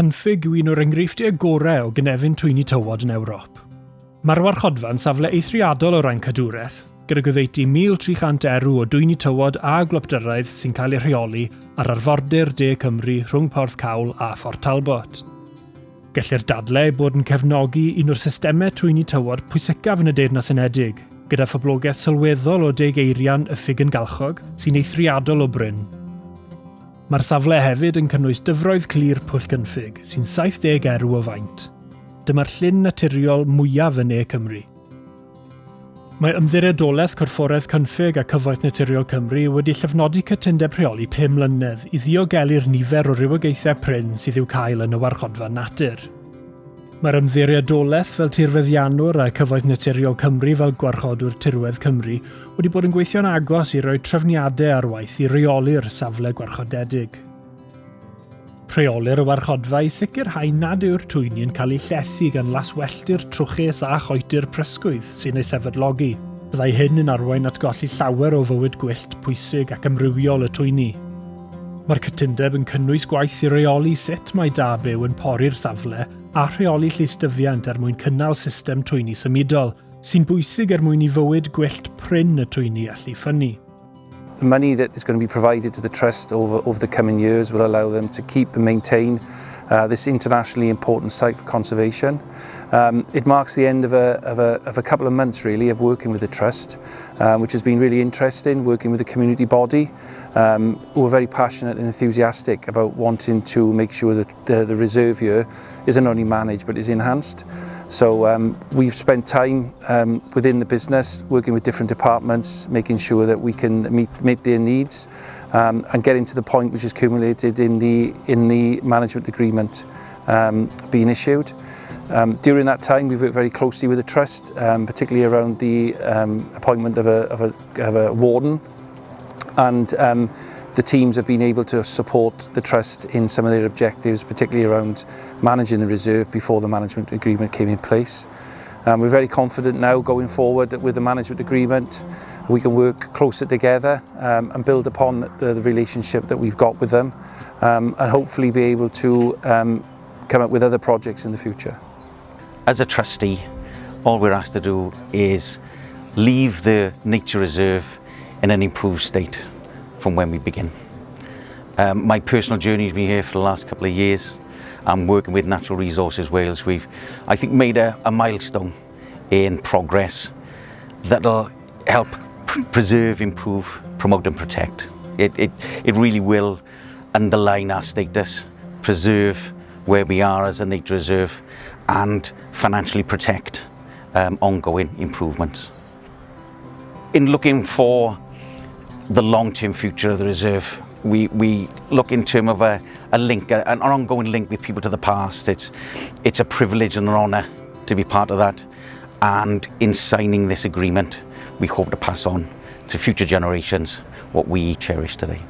cynffig yw un o'r enghreifftiau gorau o gynefin twyni tywod yn Ewrop. Mae'r warchodfa'n safle eithriadol o ran cadwraeth, gyda gyfeiti 1,300 erw o dwyni tywod a glopdyraidd sy'n cael eu rheoli ar arfordir De Cymru rhwng Porth Cawl a Fort Talbot. Gellir dadle bod yn cefnogi un o'r systemau twyni tywod pwysicaf yn y Deyrnas Unedig, gyda phoblogaeth sylweddol o deg eirian y ffig yn galchog sy'n eithriadol o bryn Mae'r safle hefyd yn cynnwys dyfroedd clir Pwll Gynffig, sy'n 70 erw o faint. Dyma'r llyn naturiol mwyaf yn e Cymru. Mae ymddiriadolaeth Corfforaeth Cynffig a Cyfoeth Naturiol Cymru wedi llofnodi cytundeb rheoli 5 mlynedd i ddiogelu'r nifer o rywogaethau pryn sydd i'w cael yn y warchodfa natur. Mae'r ymddiriadolaeth fel tirfeddianwr a cyfoeth naturiol Cymru fel gwarchodwr tirwedd Cymru wedi bod yn gweithio'n agos i roi trefniadau ar waith i reoli'r safle gwarchodedig. Rheolir y warchodfa i sicrhau nad yw'r twyni'n cael ei llethu gan laswelltu'r trwchus a choeti'r prysgwydd sy'n ei sefydlogi. Byddai hyn yn arwain at golli llawer o fywyd gwyllt pwysig ac amrywiol y twyni. Mae'r cytundeb yn cynnwys gwaith i reoli sut mae da byw yn pori'r safle a rheoli lleistyfiant er mwyn cynnal system twyni symudol, sy'n bwysig er mwyn i fywyd gwyllt pryn y twyni allu ffynnu. The money that is going to be provided to the Trust over, over the coming years will allow them to keep and maintain uh, this internationally important site for conservation. Um, it marks the end of a, of, a, of a couple of months really of working with the Trust, um, which has been really interesting, working with the community body, um, who are very passionate and enthusiastic about wanting to make sure that the, the reserve here isn't only managed but is enhanced. So um, we've spent time um, within the business working with different departments, making sure that we can meet, meet their needs um, and getting to the point which is accumulated in the, in the management agreement um, being issued. Um, during that time, we've worked very closely with the Trust, um, particularly around the um, appointment of a, of, a, of a warden. And um, the teams have been able to support the Trust in some of their objectives, particularly around managing the reserve before the management agreement came in place. Um, we're very confident now going forward that with the management agreement we can work closer together um, and build upon the, the relationship that we've got with them um, and hopefully be able to um, come up with other projects in the future. As a trustee, all we're asked to do is leave the nature reserve in an improved state from when we begin. Um, my personal journey has been here for the last couple of years. I'm working with Natural Resources Wales. We've, I think, made a, a milestone in progress that'll help preserve, improve, promote and protect. It, it, it really will underline our status, preserve where we are as a nature reserve and financially protect um, ongoing improvements. In looking for the long-term future of the reserve, we, we look in terms of a, a link, an ongoing link with people to the past. It's, it's a privilege and an honour to be part of that. And in signing this agreement, we hope to pass on to future generations what we cherish today.